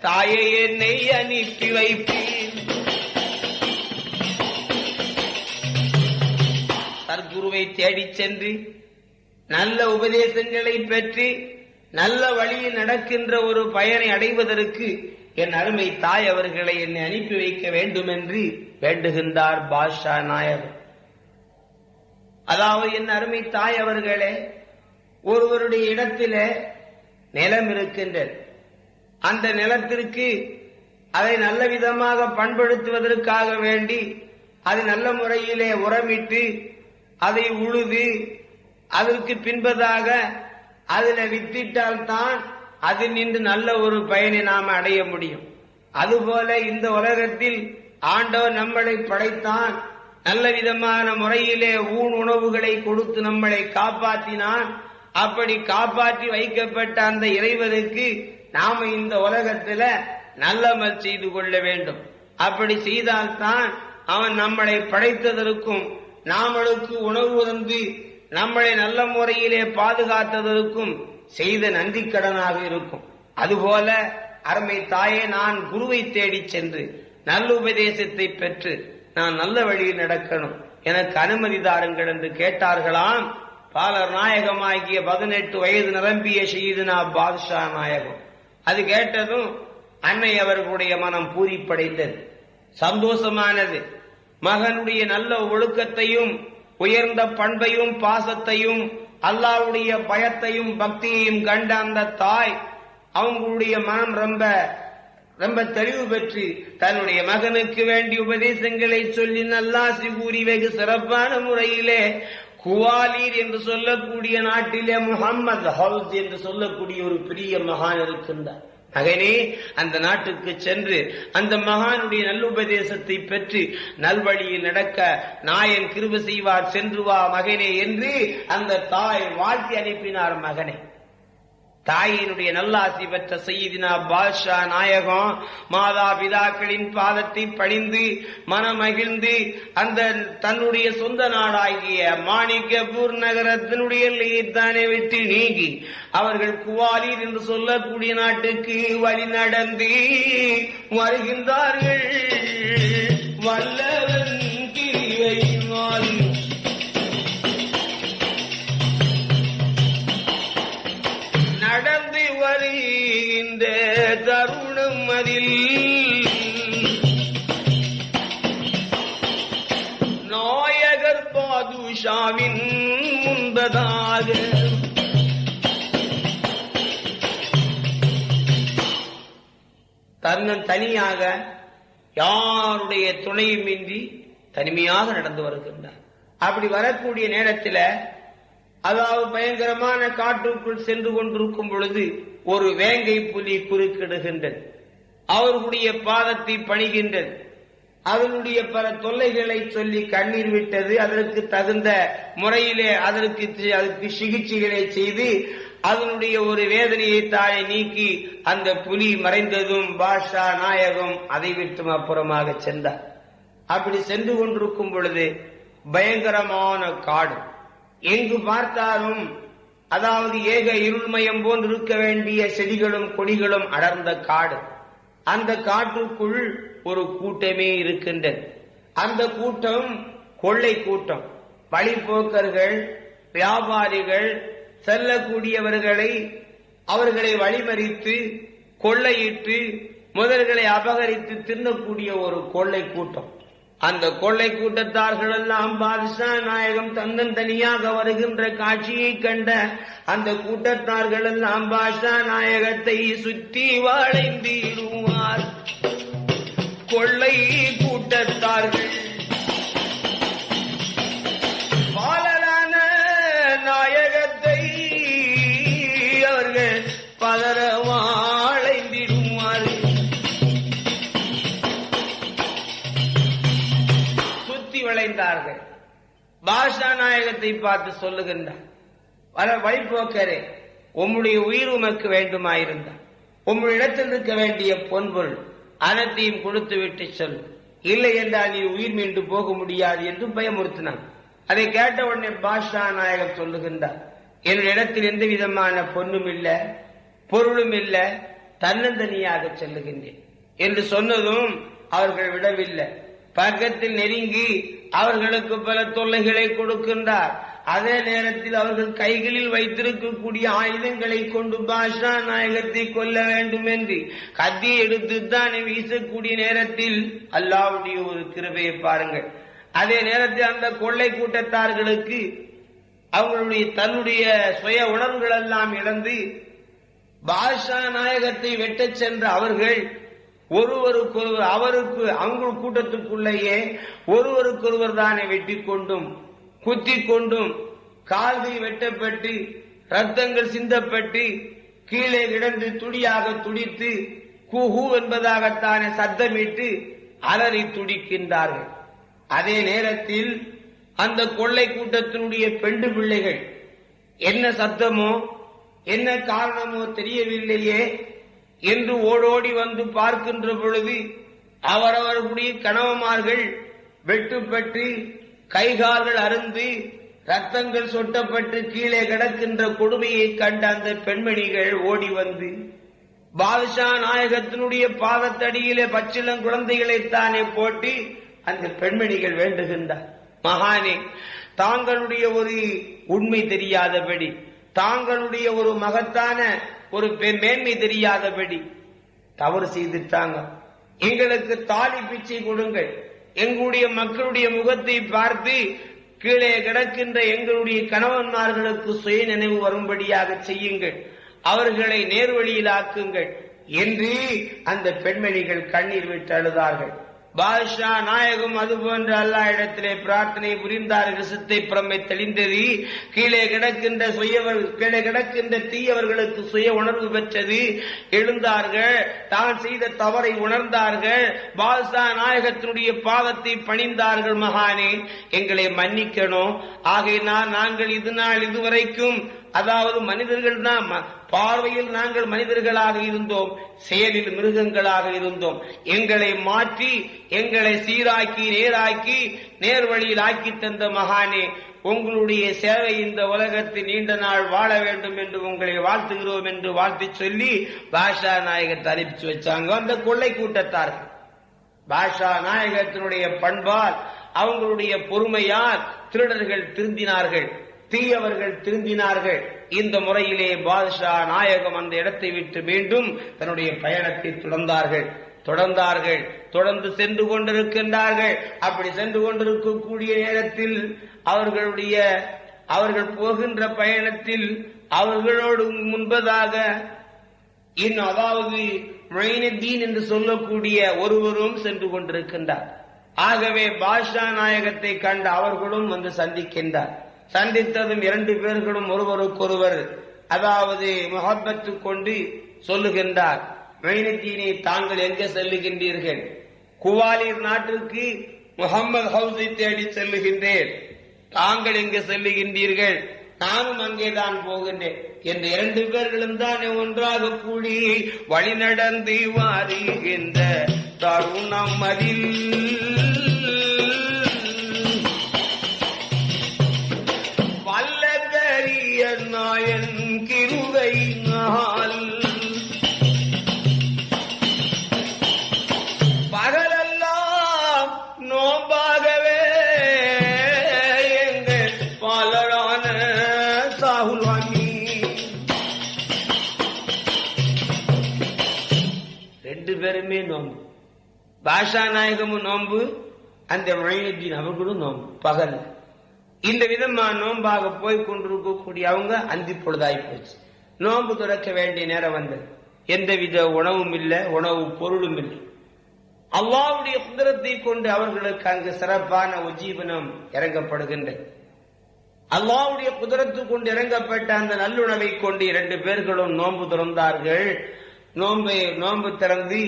தாயை என்னை அனுப்பி வைப்பேன். சர்க்குருவை தேடிச் சென்று நல்ல உபதேசங்களை பெற்று நல்ல வழியில் நடக்கின்ற ஒரு பயனை அடைவதற்கு என் அருமை தாய் அவர்களை என்னை அனுப்பி வைக்க வேண்டும் என்று வேண்டுகின்றார் பாஷா நாயர். அதாவது என் அருமை தாய் அவர்களே ஒருவருடைய இடத்தில நிலம் இருக்கின்றது. அந்த நிலத்திற்கு அதை நல்ல விதமாக பண்படுத்துவதற்காக வேண்டி அதை நல்ல முறையிலே உரமிட்டு அதை உழுது அதற்கு பின்பதாக அதில் வித்திட்டால்தான் அது நின்று நல்ல ஒரு பயனை நாம் அடைய முடியும். அதுபோல இந்த உலகத்தில் ஆண்டவர் நம்மளை படைத்தான். நல்ல விதமான முறையிலே ஊன் உணவுகளை கொடுத்து நம்மளை காப்பாற்றினான். அப்படி காப்பாற்றி வைக்கப்பட்ட அந்த இறைவனுக்கு நாம இந்த உலகத்துல நல்லமல் செய்து கொள்ள வேண்டும். அப்படி செய்தால்தான் அவன் நம்மளை படைத்ததற்கும் நாமளுக்கு உணவு தந்து நம்மளை நல்ல முறையிலே பாதுகாத்ததற்கும் செய்த நன்றி கடனாக இருக்கும். அதுபோல அருமை தாயே நான் குருவை தேடி சென்று நல்ல உபதேசத்தை பெற்று நான் நல்ல வழியில் நடக்கணும். எனக்கு அனுமதி தாருங்கள் என்று கேட்டார்களாம். பாலர் நாயகமாகிய பதினெட்டு வயது நிரம்பிய ஷீதுனா பாதுஷா நாயகம். அது கேட்டதும் அன்னை அவர்களுடைய மனம் பூரிப்படைந்தது. சந்தோஷமானது. மகனுடைய நல்ல ஒழுக்கத்தையும் உயர்ந்த பண்பையும் பாசத்தையும் அல்லாவுடைய பயத்தையும் பக்தியையும் கண்ட அந்த தாய் அவங்களுடைய மனம் ரொம்ப ரொம்ப தெளிவு பெற்று தன்னுடைய மகனுக்கு வேண்டிய உபதேசங்களை சொல்லி நல்லாசி கூறி வெகு சிறப்பான முறையிலே குவாலீர் என்று சொல்லக்கூடிய நாட்டிலே முகம்மது ஹவுஸ் என்று சொல்லக்கூடிய ஒரு பெரிய மகான் இருக்கின்றார். மகனே அந்த நாட்டுக்கு சென்று அந்த மகானுடைய நல்லுபதேசத்தை பெற்று நல்வழியில் நடக்க நாயன் கிருப செய்வார் சென்று வா மகனே என்று அந்த தாய் வாழ்த்தி அனுப்பினார் மகனை. தாயினுடைய நல்லாசி பெற்ற செய்தினா பாஷா நாயகம் மாதா பிதாக்களின் பாதத்தை பணிந்து மனமகிழ்ந்து அந்த தன்னுடைய சொந்த நாடாகிய மாணிக்கபூர் நகரத்தினுடைய எல்லையைத்தானே விட்டு நீங்கி அவர்கள் குவாலீர் என்று சொல்லக்கூடிய நாட்டுக்கு வழி நடந்து வருகின்றார்கள். வல்லவன் கிரிவையினால் பாதுஷாவின் முன்பதாக. தன்னன் தனியாக யாருடைய துணையுமின்றி தனிமையாக நடந்து வருகின்றார். அப்படி வரக்கூடிய நேரத்தில் அதாவது பயங்கரமான காட்டுக்குள் சென்று கொண்டிருக்கும் பொழுது ஒரு வேங்கை புலி குறுக்கிடுகின்றது. அவர்களுடைய பாதத்தை பணிகின்றது. அதனுடைய பல தொல்லைகளை சொல்லி கண்ணீர் விட்டது. அதற்கு தகுந்த முறையிலே அதற்கு அதற்கு சிகிச்சைகளை செய்து அதனுடைய ஒரு வேதனையை தாயை நீக்கி அந்த புலி மறைந்ததும் பாஷா நாயகம் அதை விட்டும் அப்புறமாக சென்றார். அப்படி சென்று கொண்டிருக்கும் பொழுது பயங்கரமான காடு. எங்கு பார்த்தாலும் அதாவது ஏக இருள்மயம் போன்று இருக்க வேண்டிய செடிகளும் கொடிகளும் அடர்ந்த காடு. அந்த காட்டுக்குள் ஒரு கூட்டமே இருக்கின்றது. அந்த கூட்டம் கொள்ளை கூட்டம். வழிபோக்கர்கள் வியாபாரிகள் செல்லக்கூடியவர்களை அவர்களை வழிமறித்து கொள்ளையிட்டு முதல்களை அபகரித்து தின்னக்கூடிய ஒரு கொள்ளை கூட்டம். அந்த கொள்ளை கூட்டத்தார்கள் எல்லாம் பாதுஷா நாயகம் தந்தன் தனியாக வருகின்ற காட்சியை கண்ட அந்த கூட்டத்தார்கள் எல்லாம் பாஷா நாயகத்தை சுற்றி வளைந்திடுவார். கொள்ளை கூட்டத்தார்கள். பாலரான நாயகத்தை அவர்கள் பதற வாழைந்திடுவார் சுத்தி வளைந்தார்கள். பாஷா நாயகத்தை பார்த்து சொல்லுகின்றார் வர வழிபோக்கரே உம்முடைய உயிர் உமக்கு வேண்டுமாயிருந்தார் உம்முடைய இடத்தில் இருக்க வேண்டிய பொன்பொருள் அனைத்தையும் கொடுத்து விட்டு சொல். இல்லை என்றால் நீ உயிர் மீண்டு போக முடியாது என்று பயமுறுத்தினான். அதை கேட்ட உடனே பாஷா நாயகர் சொல்லுகின்றார் என்னுடைய இடத்தில் எந்த விதமான பொண்ணும் இல்லை பொருளும் இல்லை தன்னந்தனியாக செல்லுகின்றேன். என்று சொன்னதும் அவர்கள் விடவில்லை. பக்கத்தில் நெருங்கி அவர்களுக்கு பல தொல்லைகளை கொடுக்கின்றார். அதே நேரத்தில் அவர்கள் கைகளில் வைத்திருக்கக்கூடிய ஆயுதங்களை கொண்டு பாஷா நாயகத்தை கொல்ல வேண்டும் என்று கத்தி எடுத்து தான் வீசக்கூடிய நேரத்தில் அல்லாவுடைய ஒரு கிருபையை பாருங்கள். அதே நேரத்தில் அந்த கொள்ளை கூட்டத்தார்களுக்கு அவங்களுடைய தன்னுடைய சுய உணர்வுகள் எல்லாம் இழந்து பாஷா நாயகத்தை வெட்டச் சென்ற அவர்கள் ஒருவருக்கொருவர் அவருக்கு அவங்க கூட்டத்துக்குள்ளேயே ஒருவருக்கொருவர் தானே வெட்டி கொண்டும் குத்தி கொண்டும் கால்கள் வெட்டப்பட்டு ரத்தங்கள் சிந்தப்பட்டு கீழே கிடந்து துடியாக துடித்து குஹு என்பதாகத்தானே சத்தமிட்டு அலறி துடிக்கின்றார்கள். அதே நேரத்தில் அந்த கொள்ளை கூட்டத்தினுடைய பெண்டு பிள்ளைகள் என்ன சத்தமோ என்ன காரணமோ தெரியவில்லையே என்று ஓடோடி வந்து பார்க்கின்ற பொழுது அவரவர்களுடைய கணவமார்கள் வெட்டுப்பட்டு கைகால்கள் அருந்து ரத்தங்கள் சொட்டப்பட்டு கீழே கிடக்கின்ற கொடுமையை கண்ட அந்த பெண்மணிகள் ஓடி வந்து பாதுஷா நாயகத்தினுடைய பாதத்தடியிலே பச்சிளம் குழந்தைகளைத்தானே போட்டு அந்த பெண்மணிகள் வேண்டுகின்றார். மகானே தாங்களுடைய ஒரு உண்மை தெரியாதபடி தாங்களுடைய ஒரு மகத்தான ஒரு மேன்மை தெரியாதபடி தவறு செய்துட்டாங்க. எங்களுக்கு தாலி பிச்சை கொடுங்கள். எங்களுடைய மக்களுடைய முகத்தை பார்த்து கீழே கிடக்கின்ற எங்களுடைய கணவன்மார்களுக்கு சுய நினைவு வரும்படியாக செய்யுங்கள். அவர்களை நேர்வழியில் ஆக்குங்கள் என்று அந்த பெண்மணிகள் கண்ணீர் விட்டு அழுதார்கள். பாதுஷா நாயகம் அது போன்ற அல்லா இடத்திலே பிரார்த்தனை புரிந்தார்கள் சித்தை பிரமை தெளிந்தது. கீழே கிடக்கின்ற சுயவர் கீழே கிடக்கின்ற தீயவர்களுக்கு சுய உணர்வு பெற்றது. எழுந்தார்கள். தான் செய்த தவறை உணர்ந்தார்கள். பாதுஷா நாயகத்தினுடைய பாதத்தை பணிந்தார்கள். மகானே எங்களை மன்னிக்கணும். ஆகையினால் நாங்கள் இது நாள் இதுவரைக்கும் அதாவது மனிதர்கள் தான் பார்வையில் நாங்கள் மனிதர்களாக இருந்தோம் செயலில் மிருகங்களாக இருந்தோம். எங்களை மாற்றி எங்களை சீராக்கி நேராக்கி நேர்வழியில் ஆக்கி தந்த மகானே உங்களுடைய சேவை இந்த உலகத்தில் நீண்ட நாள் வாழ வேண்டும் என்று உங்களை வாழ்த்துகிறோம் என்று வாழ்த்து சொல்லி பாஷா நாயகர் தரிப்பிச்சு வச்சாங்க. அந்த கொள்ளை கூட்டத்தார்கள். பாஷா நாயகத்தினுடைய பண்பால் அவங்களுடைய பொறுமையால் திருடர்கள் திருந்தினார்கள். தீயவர்கள் திருந்தினார்கள் இந்த முறையிலே பாதுஷா நாயகம் அந்த இடத்தை விட்டு மீண்டும் தன்னுடைய பயணத்தை தொடர்ந்தார்கள். தொடர்ந்தார்கள். தொடர்ந்து சென்று கொண்டிருக்கின்றார்கள். அப்படி சென்று கொண்டிருக்கக்கூடிய நேரத்தில் அவர்களுடைய அவர்கள் போகின்ற பயணத்தில் அவர்களோடு முன்பதாக இன்னும் அதாவது மொயினுத்தீன் என்று சொல்லக்கூடிய ஒருவரும் சென்று கொண்டிருக்கின்றார். ஆகவே பாஷா நாயகத்தை கண்ட அவர்களும் வந்து சந்திக்கின்றார். சந்தித்ததும் இரண்டு பேர்களும் ஒருவருக்கொருவர் அதாவது முகப்பத்து கொண்டு சொல்லுகின்றார் மைனத்தீனை தாங்கள் எங்கே செல்லுகின்றீர்கள்? குவாலியர் நாட்டிற்கு முகமது ஹவுஸை தேடி செல்லுகின்றேன். தாங்கள் எங்கே செல்லுகின்றீர்கள்? நானும் அங்கேதான் போகின்றேன். என்று இரண்டு பேர்களும் தான் ஒன்றாக கூடி வழி நடந்து வாருகின்ற தருணம் அதில். ரெண்டு பேருமே நோம்பு பாஷா நாயகமும் நோம்பு அந்த மழைநீன் அவர்களும் நோம்பு பகல். இந்த விதமா நோன்பாக போய் கொண்டிருக்கக்கூடிய அவங்க அந்தி பொழுதாய் போச்சு. நோன்பு துறக்க வேண்டிய நேரம் வந்தது. எந்தவித உணவும் இல்லை உணவு பொருளும் இல்லை. அல்லாவுடைய குதிரத்தை கொண்டு அவர்களுக்கு அங்கு சிறப்பான உஜீவனம் இறங்கப்படுகின்றது. அல்லாவுடைய குதிரத்து கொண்டு இறங்கப்பட்ட அந்த நல்லுணவை கொண்டு இரண்டு பேர்களும் நோன்பு திறந்தார்கள். நோன்பை நோன்பு திறந்து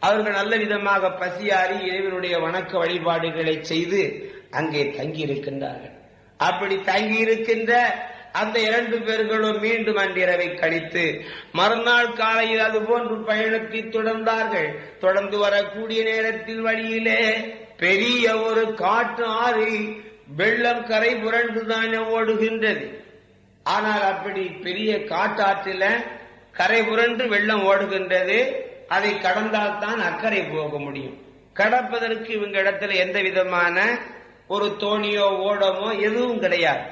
அவர்கள் நல்ல விதமாக பசியாறி இறைவனுடைய வணக்க வழிபாடுகளை செய்து அங்கே தங்கி இருக்கின்றார்கள் அப்படி தங்கி இருக்கின்ற அந்த இரண்டு பேர்களும் மீண்டும் அன்றிரவை கழித்து மறுநாள் காலையில் அது போன்று பயணத்தை தொடர்ந்தார்கள். தொடர்ந்து வரக்கூடிய நேரத்தில் வழியிலே பெரிய ஒரு காட்டு ஆறு வெள்ளம் கரை புரண்டுதானே ஓடுகின்றது. ஆனால் அப்படி பெரிய காட்டாற்றில கரை புரண்டு வெள்ளம் ஓடுகின்றது. அதை கடந்தால் தான் அக்கறை போக முடியும். கடப்பதற்கு இவங்க இடத்துல எந்த விதமான ஒரு தோணியோ ஓடமோ எதுவும் கிடையாது.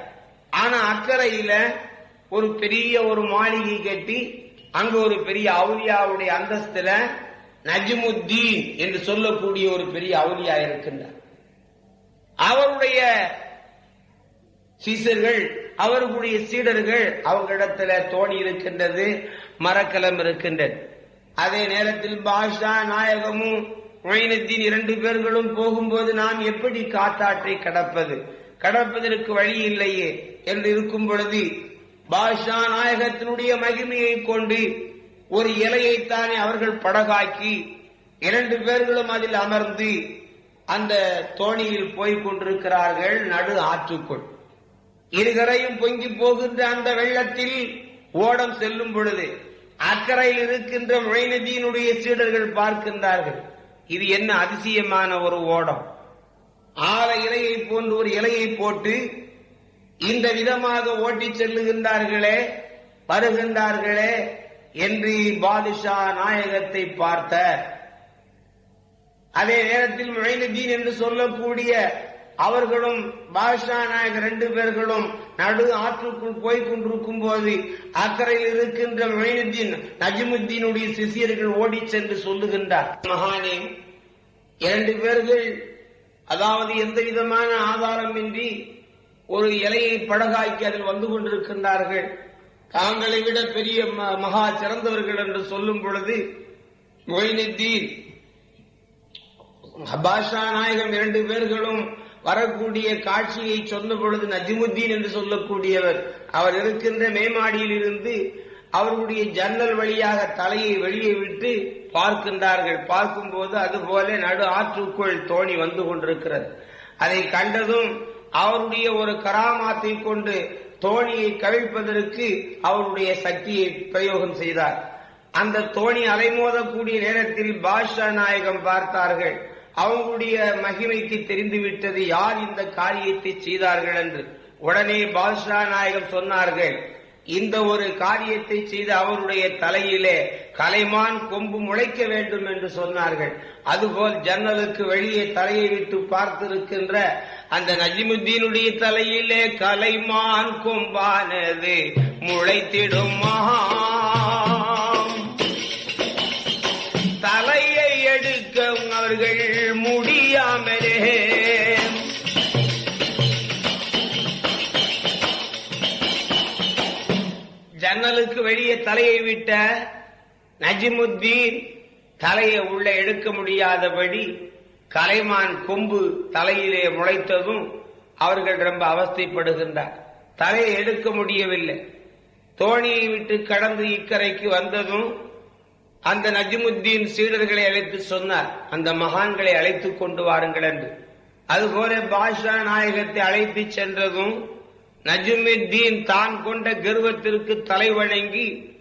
ஆனா அக்கறையில ஒரு பெரிய ஒரு மாளிகை கட்டி அங்க ஒரு பெரிய அவுலியாவுடைய அந்தஸ்துல நஜிமுத்தீன் என்று சொல்லக்கூடிய ஒரு பெரிய அவுலியா இருக்கின்றார். அவருடைய சீசர்கள் அவர்களுடைய சீடர்கள் அவங்களிடத்துல தோணி இருக்கின்றது மரக்கலம் இருக்கின்றது. அதே நேரத்தில் பாஷா நாயகமும் மொயினுத்தீன் இரண்டு பேர்களும் போகும்போது நாம் எப்படி காத்தாற்றை கடப்பது? கடப்பதற்கு வழி இல்லையே என்று இருக்கும் பொழுது பாஷா நாயகத்தினுடைய மகிமையை கொண்டு ஒரு இலையைத்தானே அவர்கள் படகாக்கி இரண்டு பேர்களும் அதில் அமர்ந்து அந்த தோணியில் போய்க் கொண்டிருக்கிறார்கள் நடு ஆற்றுக்குள். இருகரையும் பொங்கி போகின்ற அந்த வெள்ளத்தில் ஓடம் செல்லும் பொழுது அக்கறையில் இருக்கின்ற மொயினதீனுடைய சீடர்கள் பார்க்கின்றார்கள். இது என்ன அதிசயமான ஒரு ஓடம். ஆல இலையை போன்று ஒரு இலையை போட்டு இந்த விதமாக ஓட்டிச் செல்லுகின்றார்களே வருகின்றார்களே என்று பாதுஷா நாயகத்தை பார்த்த அதே நேரத்தில் மொயினுதீன் என்று சொல்லக்கூடிய அவர்களும் பாஷா நாயக் ரெண்டு பேர்களும் நடு ஆற்றுக்குள் போய் கொண்டிருக்கும் போது அக்கறையில் இருக்கின்ற மொயினுத்தீன் நஜிமுத்தீனுடைய சிசியர்கள் ஓடி சென்று சொல்லுகின்றார். மகானே இரண்டு பேர்கள் அதாவது எந்த விதமான ஆதாரமின்றி ஒரு இலையை படகாக்கி அதில் வந்து கொண்டிருக்கின்றார்கள். தாங்களை விட பெரிய ம- மகா சிறந்தவர்கள் என்று சொல்லும் பொழுது மொயினுத்தீன் பாஷா நாயகம் இரண்டு பேர்களும் வரக்கூடிய காட்சியை சொன்ன பொழுது நஜிமுத்தீன் என்று சொல்லக்கூடியவர் அவர் இருக்கின்ற மேமாடியில் இருந்து அவருடைய ஜன்னல் வழியாக தலையை வெளியே விட்டு பார்க்கின்றார்கள். பார்க்கும்போது அதுபோல நடு ஆற்றுக்குள் தோணி வந்து கொண்டிருக்கிறது. அதை கண்டதும் அவருடைய ஒரு கராமாத்தை கொண்டு தோணியை கவிழ்ப்பதற்கு அவருடைய சக்தியை பிரயோகம் செய்தார். அந்த தோணி அலைமோதக்கூடிய நேரத்தில் பாஷா நாயகம் பார்த்தார்கள். அவங்களுடைய மகிமைக்கு தெரிந்துவிட்டது யார் இந்த காரியத்தை செய்தார்கள் என்று. உடனே பாதுஷா நாயகம் சொன்னார்கள் இந்த ஒரு காரியத்தை செய்து அவருடைய தலையிலே கலைமான் கொம்பு முளைக்க வேண்டும் என்று சொன்னார்கள். அதுபோல் ஜன்னலுக்கு வெளியே தலையை விட்டு பார்த்திருக்கின்ற அந்த நஜிமுத்தீனுடைய தலையிலே கலைமான் கொம்பானது முளைத்திடுமா தலையை விட்ட நஜிமுத்தீன் தலையை உள்ள எடுக்க முடியாதபடி கலைமான் கொம்பு தலையிலே முளைத்ததும் அவர்கள் ரொம்ப அவஸ்தைப்படுகின்றார். தலையை எடுக்க முடியவில்லை. தோணியை விட்டு கடந்து இக்கரைக்கு வந்ததும் அந்த நஜிமுத்தீன் சீடர்களை அழைத்து சொன்னார். அந்த மகான்களை அழைத்துக் கொண்டு வாருங்கள் என்று. அதுபோல பாஷா நாயகத்தை அழைத்து சென்றதும் நஜுமுத்தீன் தான் கொண்ட கர்வத்திற்கு தலை வணங்கி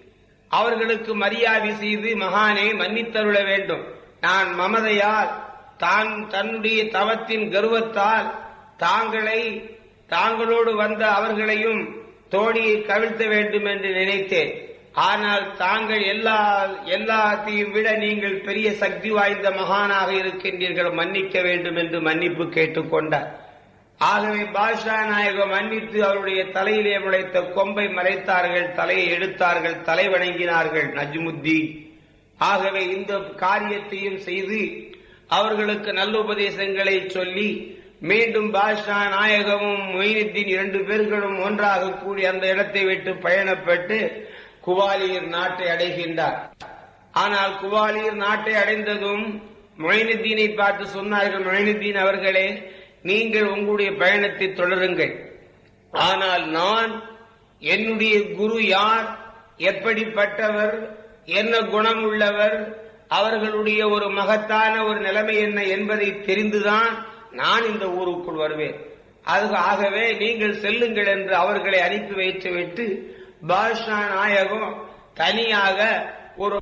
அவர்களுக்கு மரியாதை செய்து மகானே மன்னித்தருள வேண்டும். நான் மமதையால் தான் தன்னுடைய தவத்தின் கர்வத்தால் தாங்களை தாங்களோடு வந்த அவர்களையும் தோணியை கவிழ்த்த வேண்டும் என்று நினைத்தேன். ஆனால் தாங்கள் எல்லா எல்லாத்தையும் விட நீங்கள் பெரிய சக்தி வாய்ந்த மகானாக இருக்கின்றீர்கள். மன்னிக்க வேண்டும் என்று மன்னிப்பு கேட்டுக்கொண்டார். ஆகவே பாஷா நாயகம் மன்னித்து அவருடைய தலையிலே முளைத்த கொம்பை மறைத்தார்கள் தலையை எடுத்தார்கள் தலை வணங்கினார்கள் நஜ்முத்தீன். ஆகவே இந்த காரியத்தையும் செய்து அவர்களுக்கு நல்ல உபதேசங்களை சொல்லி மீண்டும் பாஷா நாயகமும் மொயினுத்தீன் இரண்டு பேர்களும் ஒன்றாக கூடி அந்த இடத்தை விட்டு பயணப்பட்டு குவாலியர் நாட்டை அடைகின்றார். ஆனால் குவாலியர் நாட்டை அடைந்ததும் மொயினுத்தீனை பார்த்து சொன்னார்கள் மொயினுத்தீன் அவர்களே நீங்கள் உங்களுடைய பயணத்தை தொடருங்கள். ஆனால் நான் என்னுடைய குரு யார் எப்படிப்பட்டவர் என்ன குணம் உள்ளவர் அவர்களுடைய ஒரு மகத்தான ஒரு நிலைமை என்ன என்பதை தெரிந்துதான் நான் இந்த ஊருக்குள் வருவேன். அது ஆகவே நீங்கள் செல்லுங்கள் என்று அவர்களை அனுப்பி வைத்து விட்டு பாஷா நாயகம் தனியாக ஒரு